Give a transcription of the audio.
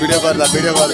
video कर video कर